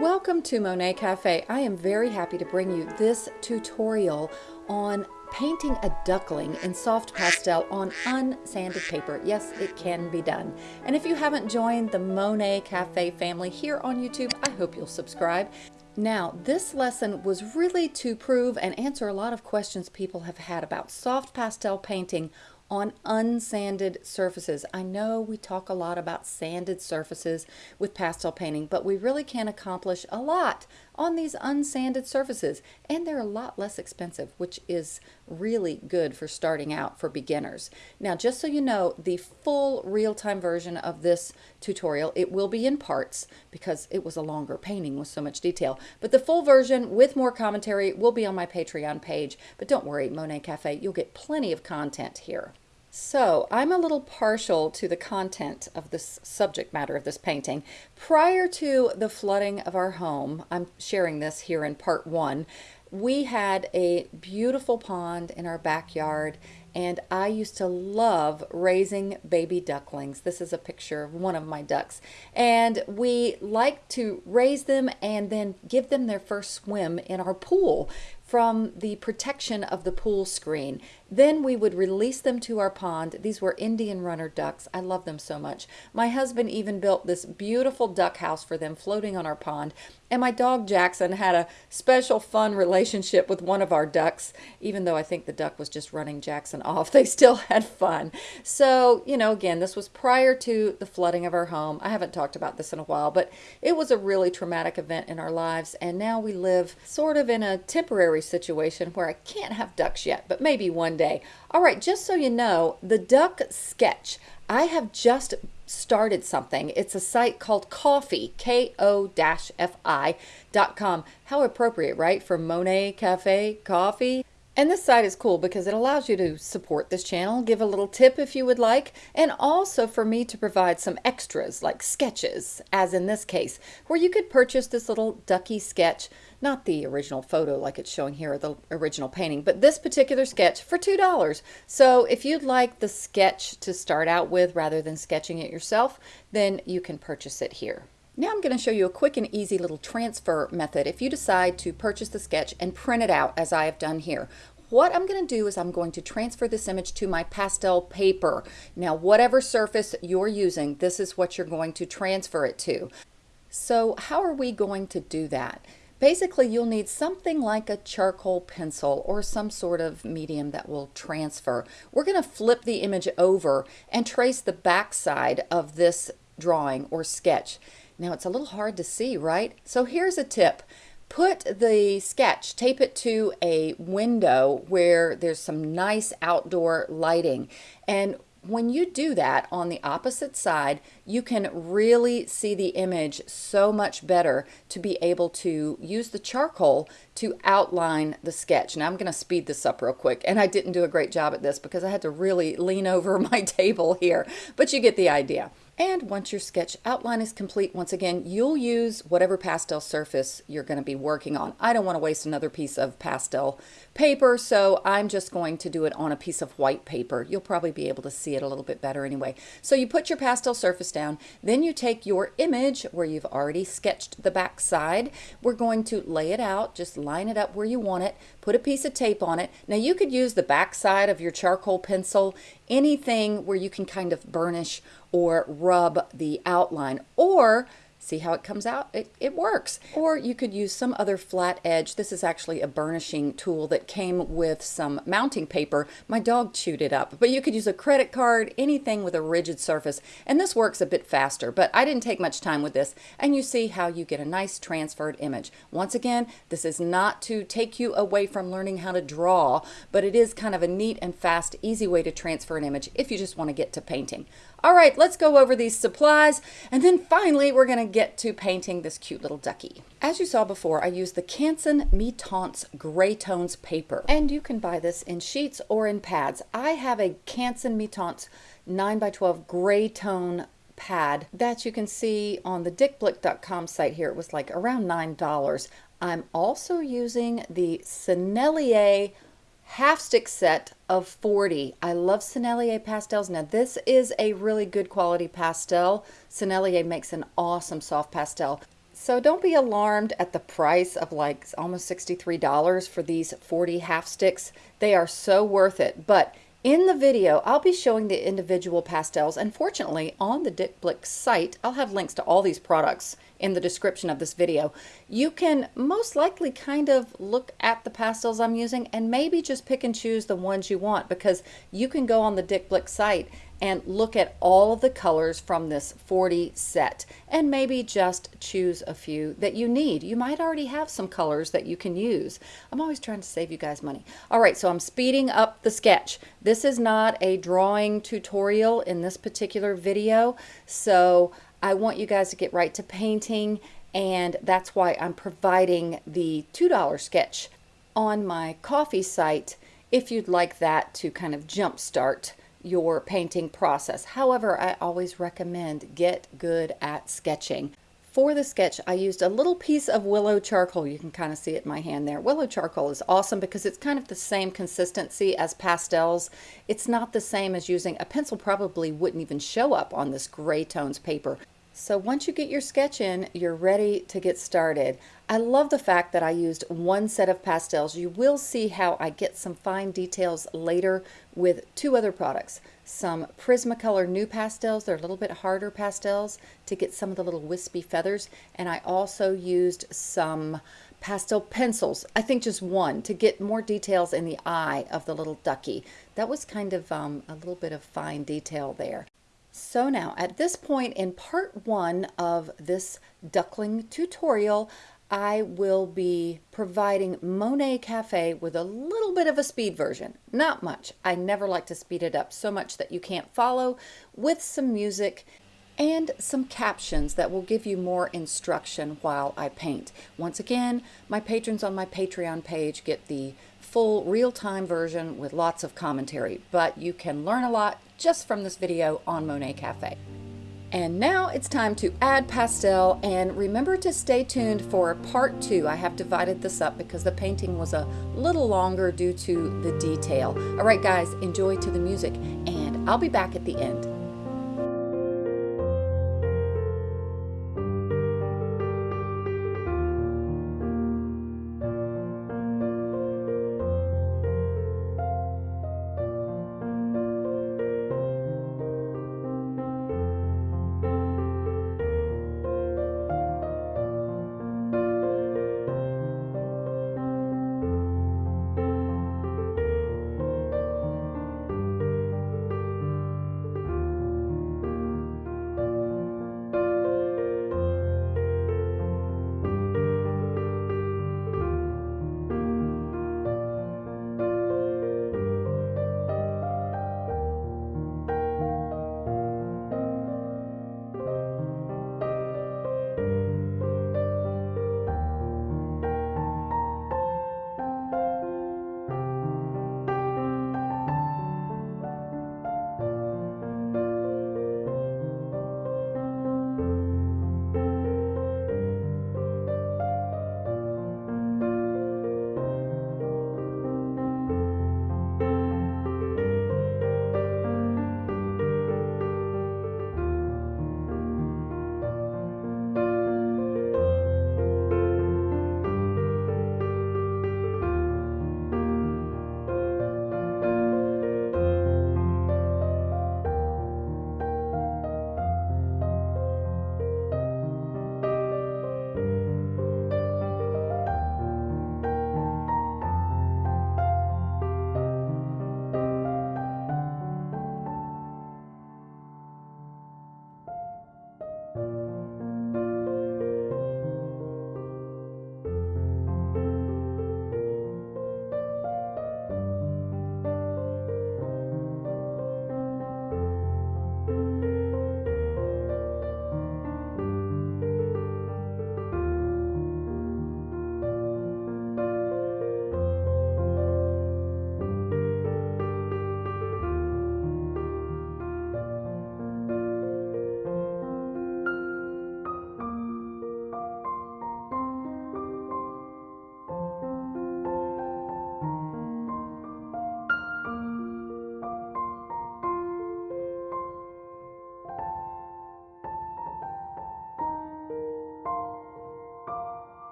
Welcome to Monet Cafe. I am very happy to bring you this tutorial on painting a duckling in soft pastel on unsanded paper. Yes, it can be done. And if you haven't joined the Monet Cafe family here on YouTube, I hope you'll subscribe. Now, this lesson was really to prove and answer a lot of questions people have had about soft pastel painting on unsanded surfaces. I know we talk a lot about sanded surfaces with pastel painting, but we really can accomplish a lot on these unsanded surfaces and they're a lot less expensive, which is really good for starting out for beginners. Now, just so you know, the full real-time version of this tutorial, it will be in parts because it was a longer painting with so much detail, but the full version with more commentary will be on my Patreon page. But don't worry, Monet Cafe, you'll get plenty of content here. So I'm a little partial to the content of this subject matter of this painting. Prior to the flooding of our home, I'm sharing this here in part one, we had a beautiful pond in our backyard and I used to love raising baby ducklings. This is a picture of one of my ducks. And we like to raise them and then give them their first swim in our pool from the protection of the pool screen. Then we would release them to our pond. These were Indian runner ducks. I love them so much. My husband even built this beautiful duck house for them floating on our pond. And my dog Jackson had a special fun relationship with one of our ducks. Even though I think the duck was just running Jackson off, they still had fun. So, you know, again, this was prior to the flooding of our home. I haven't talked about this in a while, but it was a really traumatic event in our lives. And now we live sort of in a temporary situation where I can't have ducks yet, but maybe one All right, just so you know, the duck sketch, I have just started something. It's a site called Coffee Ko-fi, K-O-F-I dot com. How appropriate, right? For Monet Cafe Coffee. And this site is cool because it allows you to support this channel, give a little tip if you would like, and also for me to provide some extras like sketches, as in this case, where you could purchase this little ducky sketch, not the original photo like it's showing here, or the original painting, but this particular sketch for $2. So if you'd like the sketch to start out with rather than sketching it yourself, then you can purchase it here. Now I'm going to show you a quick and easy little transfer method if you decide to purchase the sketch and print it out as I have done here. What I'm going to do is I'm going to transfer this image to my pastel paper. Now whatever surface you're using, this is what you're going to transfer it to. So how are we going to do that? Basically, you'll need something like a charcoal pencil or some sort of medium that will transfer. We're going to flip the image over and trace the back side of this drawing or sketch. Now it's a little hard to see, right? So here's a tip. Put the sketch, tape it to a window where there's some nice outdoor lighting. And when you do that on the opposite side, you can really see the image so much better to be able to use the charcoal to outline the sketch. Now I'm going to speed this up real quick, and I didn't do a great job at this because I had to really lean over my table here, but you get the idea. And once your sketch outline is complete, once again, you'll use whatever pastel surface you're going to be working on. I don't want to waste another piece of pastel paper, so I'm just going to do it on a piece of white paper. You'll probably be able to see it a little bit better anyway. So you put your pastel surface down, then you take your image where you've already sketched the back side. We're going to lay it out, just line it up where you want it, put a piece of tape on it. Now you could use the back side of your charcoal pencil, anything where you can kind of burnish or rub the outline or See how it comes out? It, it works. Or you could use some other flat edge. This is actually a burnishing tool that came with some mounting paper. My dog chewed it up. But you could use a credit card, anything with a rigid surface. And this works a bit faster, but I didn't take much time with this. And you see how you get a nice transferred image. Once again, this is not to take you away from learning how to draw, but it is kind of a neat and fast, easy way to transfer an image if you just want to get to painting. All right, let's go over these supplies, and then finally we're going to get to painting this cute little ducky. As you saw before, I used the Canson Mi-Teintes Gray Tones paper, and you can buy this in sheets or in pads. I have a Canson Mi-Teintes 9x12 gray tone pad that you can see on the dickblick.com site here. It was like around $9. I'm also using the Sennelier half stick set of 40. I love Sennelier pastels. Now this is a really good quality pastel. Sennelier makes an awesome soft pastel. So don't be alarmed at the price of like almost $63 for these 40 half sticks. They are so worth it. But in the video, I'll be showing the individual pastels and fortunately on the Dick Blick site, I'll have links to all these products in the description of this video. You can most likely kind of look at the pastels I'm using and maybe just pick and choose the ones you want because you can go on the Dick Blick site and look at all of the colors from this 40 set and maybe just choose a few that you need. You might already have some colors that you can use. I'm always trying to save you guys money. All right, so I'm speeding up the sketch. This is not a drawing tutorial in this particular video, so I want you guys to get right to painting and that's why I'm providing the $2 sketch on my Ko-fi site if you'd like that to kind of jumpstart your painting process. However, I always recommend get good at sketching. For the sketch, I used a little piece of willow charcoal. You can kind of see it in my hand there. Willow charcoal is awesome because it's kind of the same consistency as pastels. It's not the same as using a pencil probably wouldn't even show up on this gray tones paper. So once you get your sketch in, you're ready to get started. I love the fact that I used one set of pastels. You will see how I get some fine details later with two other products. Some Prismacolor NuPastels, they're a little bit harder pastels to get some of the little wispy feathers. And I also used some pastel pencils, I think just one, to get more details in the eye of the little ducky. That was kind of um, a little bit of fine detail there. So now at this point in part one of this duckling tutorial, I will be providing Monet Cafe with a little bit of a speed version. Not much. I never like to speed it up so much that you can't follow with some music and some captions that will give you more instruction while I paint. Once again, my patrons on my Patreon page get the full real-time version with lots of commentary, but you can learn a lot just from this video on Monet Cafe. And now it's time to add pastel and remember to stay tuned for part two. I have divided this up because the painting was a little longer due to the detail. All right guys, enjoy to the music and I'll be back at the end.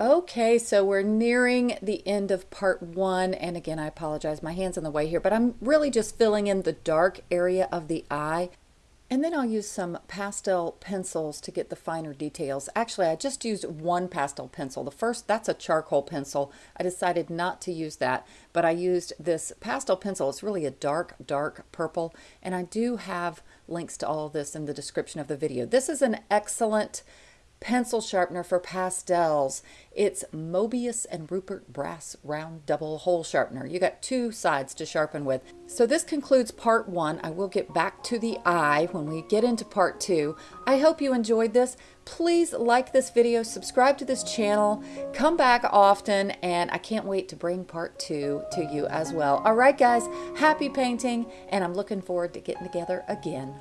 Okay, so we're nearing the end of part one. And again, I apologize, my hand's in the way here, but I'm really just filling in the dark area of the eye. And then I'll use some pastel pencils to get the finer details. Actually, I just used one pastel pencil. The first, that's a charcoal pencil. I decided not to use that, but I used this pastel pencil. It's really a dark, dark purple. And I do have links to all of this in the description of the video. This is an excellent pencil sharpener for pastels. It's Mobius and Ruppert Brass Round Double Hole Sharpener. You got two sides to sharpen with. So this concludes part one. I will get back to the eye when we get into part two. I hope you enjoyed this. Please like this video, subscribe to this channel, come back often, and I can't wait to bring part two to you as well. All right, guys, happy painting, and I'm looking forward to getting together again.